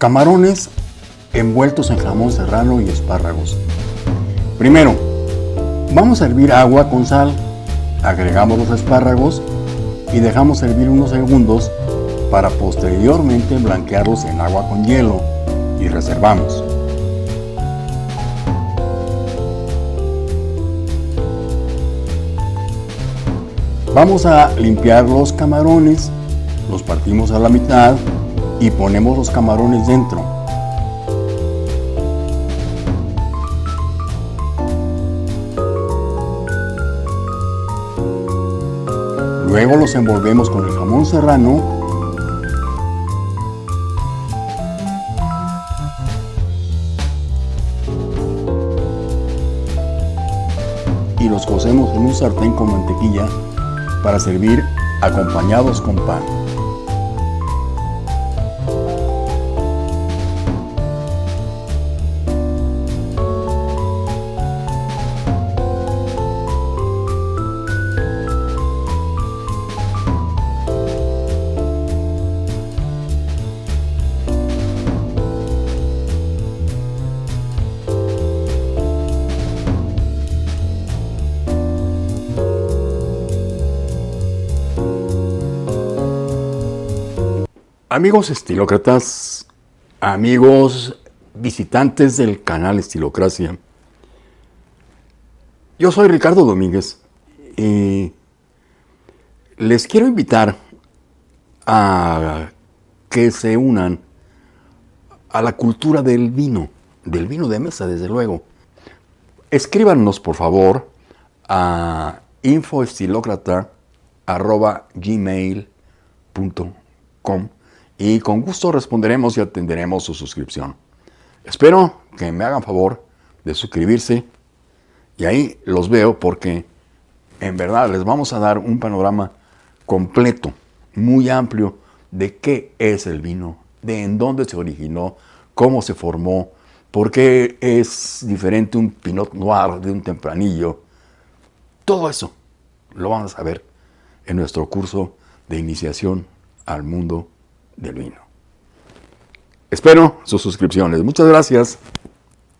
Camarones envueltos en jamón serrano y espárragos. Primero, vamos a hervir agua con sal, agregamos los espárragos y dejamos hervir unos segundos para posteriormente blanquearlos en agua con hielo y reservamos. Vamos a limpiar los camarones, los partimos a la mitad y ponemos los camarones dentro. Luego los envolvemos con el jamón serrano y los cocemos en un sartén con mantequilla para servir acompañados con pan. Amigos estilócratas, amigos visitantes del canal Estilocracia, yo soy Ricardo Domínguez y les quiero invitar a que se unan a la cultura del vino, del vino de mesa desde luego. Escríbanos por favor a infoestilocrata.gmail.com y con gusto responderemos y atenderemos su suscripción. Espero que me hagan favor de suscribirse y ahí los veo porque en verdad les vamos a dar un panorama completo, muy amplio de qué es el vino, de en dónde se originó, cómo se formó, por qué es diferente un Pinot Noir de un tempranillo. Todo eso lo vamos a ver en nuestro curso de iniciación al mundo del vino. Espero sus suscripciones. Muchas gracias.